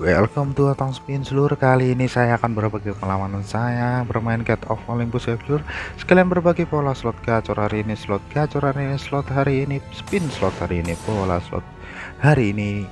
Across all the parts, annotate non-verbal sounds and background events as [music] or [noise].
Welcome to Atong Spin seluruh. Kali ini saya akan berbagi pengalaman saya bermain Cat of Olympus seluruh sekalian berbagi pola slot gacor hari ini slot gacor hari ini slot hari ini spin slot hari ini pola slot hari ini.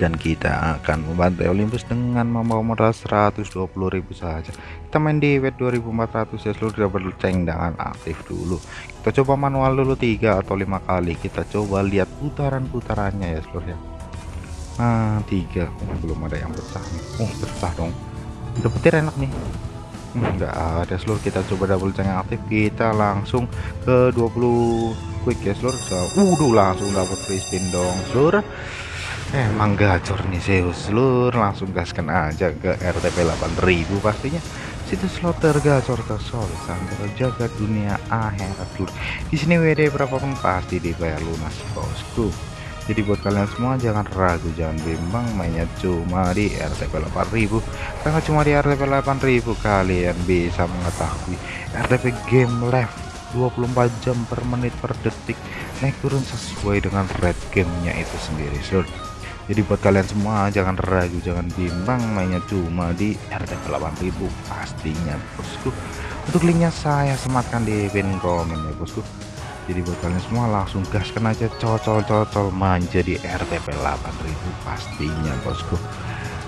Dan kita akan membantai Olympus dengan membawa modal 120.000 saja. Kita main di wet 2400 ya seluruh double dengan aktif dulu. Kita coba manual dulu tiga atau lima kali. Kita coba lihat putaran-putarannya ya seluruh ya ah tiga. Oh, belum ada yang pecah nih. Oh pecah dong. Udah petir enak nih. Enggak hmm, ada seluruh kita coba double ceng aktif. Kita langsung ke 20 quick ya seluruh so, udah langsung dapat free spin dong seluruh emang gacor nih Zeus. Seluruh langsung gaskan aja ke RTP 8000 pastinya. Situs slot tergacor tersol sampai jaga dunia akhirat seluruh di sini WD berapapun pasti dibayar lunas bosku jadi buat kalian semua jangan ragu jangan bimbang. Mainnya cuma di RTP 8000 karena cuma di RTP 8000 kalian bisa mengetahui RTP game live 24 jam per menit per detik. Naik turun sesuai dengan red gamenya itu sendiri sur. Jadi buat kalian semua jangan ragu jangan bimbang. Mainnya cuma di RTP 8000 pastinya bosku. Untuk linknya saya sematkan di pin komen ya bosku jadi buat kalian semua langsung gaskan aja cocol-cocol manja di RTP 8000 pastinya bosku.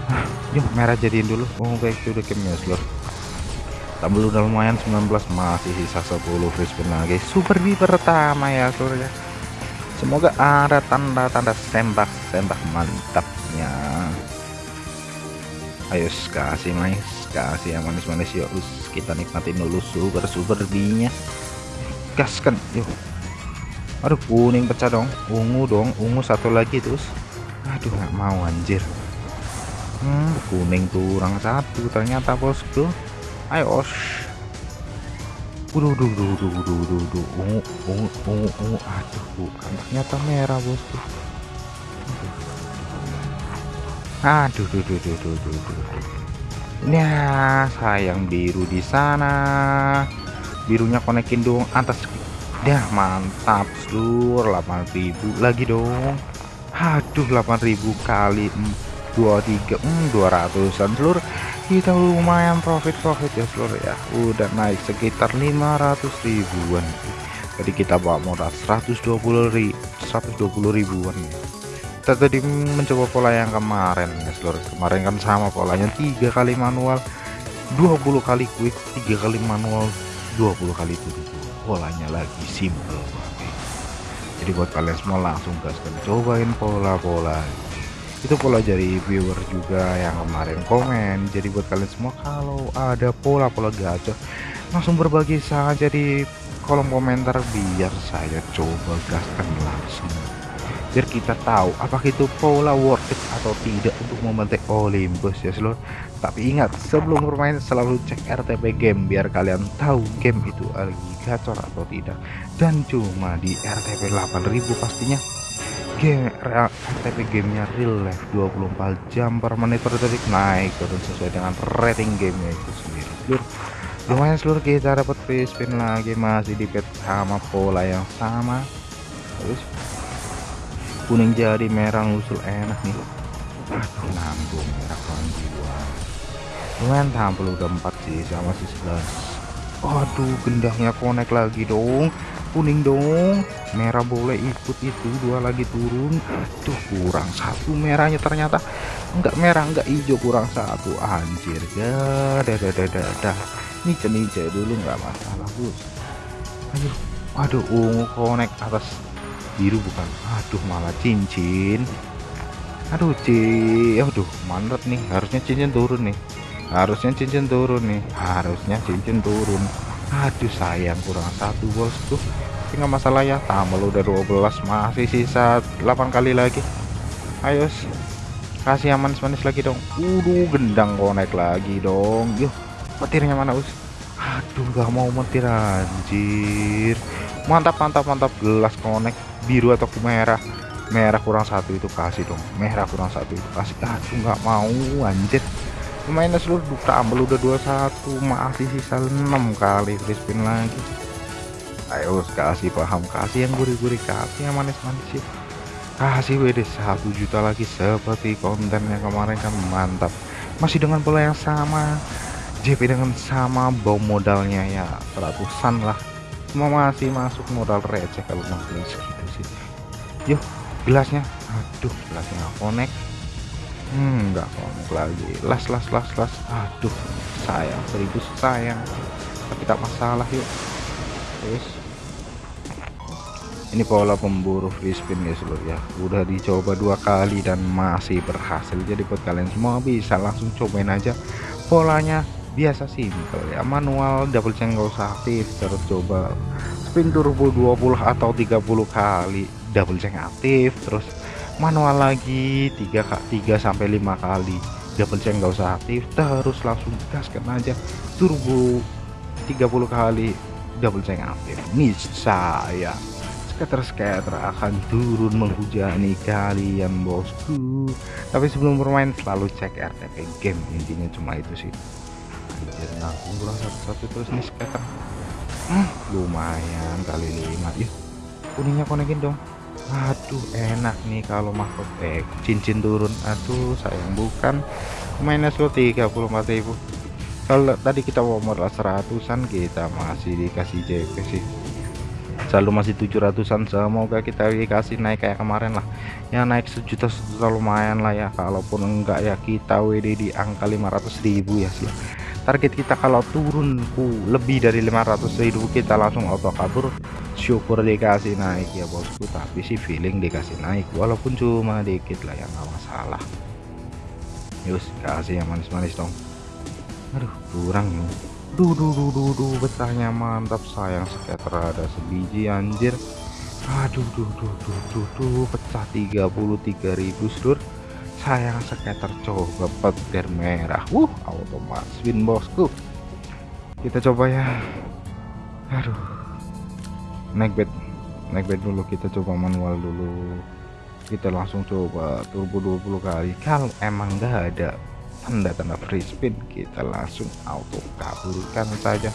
[sighs] Yuk merah jadiin dulu. Oh baik itu udah gamenya seluruh tambah udah lumayan 19 masih sisa 10 free lagi. Super di pertama ya seluruh ya. Semoga ada tanda-tanda tembak-tembak mantapnya. Ayo kasih mais. Kasih yang manis-manis yuk. Kita nikmatin dulu super super binya gaskan yuk aduh kuning pecah dong. Ungu dong ungu satu lagi terus. Aduh nggak mau anjir. Hmm, kuning kurang satu ternyata bosku ayo os udah, udah, udah, udah, udah, udah, ungu, ungu, ungu, ungu, aduh, bukan. Ternyata merah bosku. Aduh, duh, duh, duh, duh, duh, duh, duh. Ya, sayang biru di sana. Birunya konekin dong. Atas Dah mantap seluruh 8000 lagi dong. Aduh 8000 kali 23 hmm, 200an seluruh kita lumayan profit-profit ya seluruh ya. Udah naik sekitar 500 ribuan. Jadi kita bawa modal 120 ribu 120 ribuan. Kita tadi mencoba pola yang kemarin ya seluruh kemarin kan sama polanya tiga kali manual 20 kali quick tiga kali manual 20 kali turbo polanya lagi simple jadi buat kalian semua langsung gaskan cobain pola-pola. Itu pola dari viewer juga yang kemarin komen. Jadi buat kalian semua kalau ada pola-pola gacor langsung berbagi saja di kolom komentar biar saya coba gaskan langsung biar kita tahu apakah itu pola worth it atau tidak untuk membantai Olympus ya seluruh tapi ingat sebelum bermain selalu cek RTP game biar kalian tahu game itu lagi gacor atau tidak. Dan cuma di RTP 8000 pastinya. Game RTP gamenya real life 24 jam per menit per detik naik turun sesuai dengan rating gamenya itu sendiri seluruh lumayan seluruh kita dapat free spin lagi masih di sama pola yang sama. Terus kuning jadi merah usul enak nih aduh nanggung merah jiwa. Lumayan tampil udah 4 sih sama si 11 aduh gendahnya connect lagi dong. Kuning dong. Merah boleh ikut itu dua lagi turun. Aduh kurang satu merahnya ternyata. Enggak merah enggak hijau kurang satu. Anjir dah dah dah dah dah ini cenice dulu enggak masalah bos. Aduh aduh ungu connect atas biru bukan? Aduh malah cincin. Aduh ci. Aduh mantap nih. Harusnya cincin turun nih. Harusnya cincin turun nih. Harusnya cincin turun. Aduh sayang kurang satu bosku. Tapi nggak masalah ya tambah udah 12 masih sisa 8 kali lagi. Ayo kasih yang manis-manis lagi dong. Udah gendang konek lagi dong. Yuk petirnya mana us? Aduh gak mau metir anjir. Mantap mantap mantap. Gelas konek biru atau merah? Merah kurang satu itu kasih dong. Merah kurang satu itu kasih. Aduh nggak mau anjir. Lumayan seluruh tambah udah 21 masih sisa 6 kali free spin lagi. Ayo kasih paham. Kasih yang gurih-gurih kasih yang manis-manis sih. Kasih WD 1 juta lagi seperti kontennya kemarin kan. Mantap. Masih dengan pola yang sama. JP dengan sama bau modalnya ya. Seratusan lah masih masuk modal receh kalau makin segitu sih. Yuk gelasnya. Aduh gelasnya nggak connect. Hmm nggak connect lagi. Las las las las. Aduh sayang. Seribu sayang. Tapi tak masalah yuk. Terus ini pola pemburu free spin ya seluruh ya. Udah dicoba dua kali dan masih berhasil. Jadi buat kalian semua bisa langsung cobain aja polanya biasa simple ya. Manual double check nggak usah aktif terus coba spin turbo 20 atau 30 kali double check aktif terus manual lagi 3 3 sampai 5 kali double check nggak usah aktif terus langsung gaskan aja. Turbo 30 kali double check aktif. Saya skater-skater akan turun menghujani kalian bosku. Tapi sebelum bermain selalu cek RTP game. Intinya cuma itu sih anjir nah kurang satu-satu terus nih skater hmm, lumayan kali lima yuk kuningnya konekin dong. Aduh enak nih kalau mahkot. Eh cincin turun. Aduh sayang bukan. Mainnya slow 34.000 kalau tadi kita mau seratusan kita masih dikasih JP sih. Selalu masih 700an semoga kita dikasih naik kayak kemarin lah. Ya naik sejuta sejuta lumayan lah ya. Kalaupun enggak ya kita WD di angka 500.000 ya sih target kita kalau turun ku lebih dari 500.000 kita langsung auto kabur syukur dikasih naik ya bosku. Tapi sih feeling dikasih naik walaupun cuma dikit lah ya nggak masalah. Yus kasih yang manis-manis dong. Aduh kurang nih. Duh duh duh duh duh betahnya mantap sayang skater ada sebiji anjir. Aduh duh duh duh duh duh pecah 33.000 sedur sayang skater coba petir merah. Wuh otomatis win bosku. Kita coba ya. Aduh. Naik bed naik bed dulu kita coba manual dulu. Kita langsung coba turbo 20 kali. Kalau emang gak ada tanda-tanda free spin kita langsung auto kabulkan saja.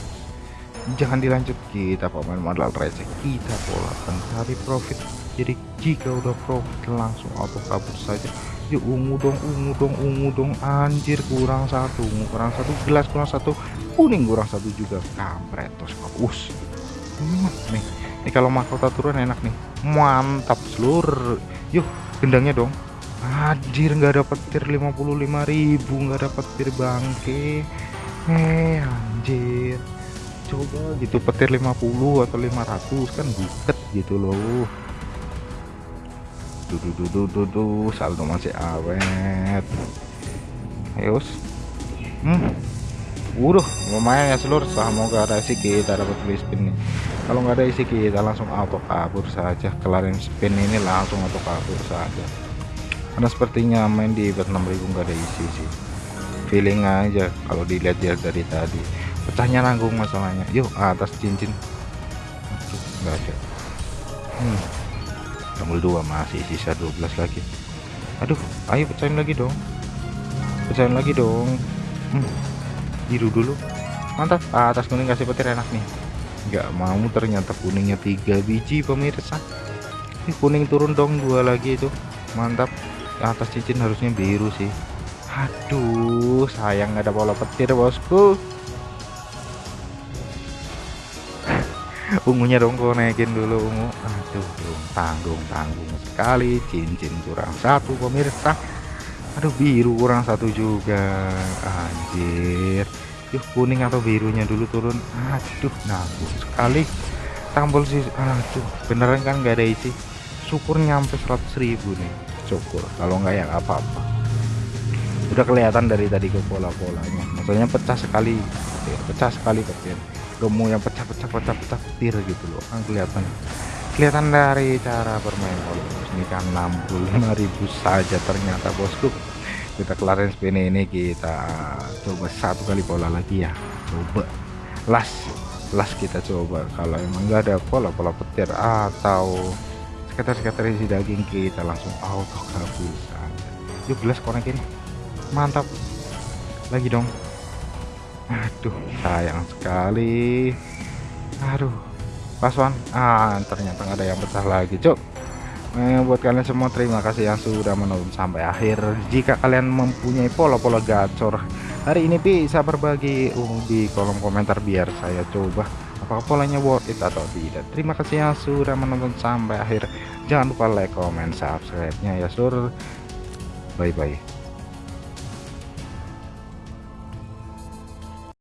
Jangan dilanjut kita pemain modal receh. Kita polakan cari profit. Jadi jika udah profit langsung auto kabur saja yuk ungu dong ungu dong ungu dong. Anjir kurang satu ungu kurang satu gelas kurang satu kuning kurang satu juga. Kampret tos us. Nih. Ini kalau mahkota turun enak nih. Mantap seluruh. Yuk gendangnya dong. Anjir nggak dapat petir 55.000 nggak dapat petir bangke. Eh anjir. Coba gitu petir 50 atau 500 kan buket gitu loh duh, saldo masih awet. Ayo hmm. Udah lumayan ya seluruh semoga ada isi kita dapat free spin nih kalau nggak ada isi kita langsung auto kabur saja. Kelarin spin ini langsung auto kabur saja. Karena sepertinya main di bet 6000 nggak ada isi sih. Feeling aja kalau dilihat dari tadi. Pecahnya nanggung masalahnya. Yuk atas cincin. Nggak ada. Hmm. Tombol dua masih sisa 12 lagi. Aduh ayo pecahin lagi dong. Pecahin lagi dong. Hmm. biru dulu. Mantap atas kuning kasih petir enak nih. Nggak mau ternyata kuningnya tiga biji pemirsa. Ini kuning turun dong dua lagi itu. Mantap atas cincin harusnya biru sih. Aduh sayang ada bola petir bosku ungunya dong kok naikin dulu ungu. Aduh tanggung tanggung sekali. Cincin kurang satu pemirsa. Aduh biru kurang satu juga. Anjir. Yuk kuning atau birunya dulu turun. Aduh nanggung sekali. Tombol sih aduh. Beneran kan nggak ada isi. Syukur nyampe 100.000 nih. Syukur. Kalau enggak ya apa-apa. Udah kelihatan dari tadi ke pola-polanya. Maksudnya pecah sekali pecah sekali petir gemu yang pecah-pecah pecah-pecah petir gitu loh. Kan kelihatan. Kelihatan dari cara bermain pola ini kan 65.000 saja ternyata bosku. Kita kelarin spin ini kita coba satu kali pola lagi ya. Coba. Las. Las kita coba. Kalau emang enggak ada pola-pola petir atau sekitar-sekitar isi daging kita langsung auto kabur saja yuk gelas konekin. Mantap. Lagi dong aduh sayang sekali. Aduh pasuan ah ternyata nggak ada yang pecah lagi cok eh, buat kalian semua terima kasih yang sudah menonton sampai akhir. Jika kalian mempunyai pola-pola gacor hari ini bisa berbagi di kolom komentar biar saya coba apakah polanya worth it atau tidak. Terima kasih yang sudah menonton sampai akhir. Jangan lupa like comment subscribe nya ya sur. Bye bye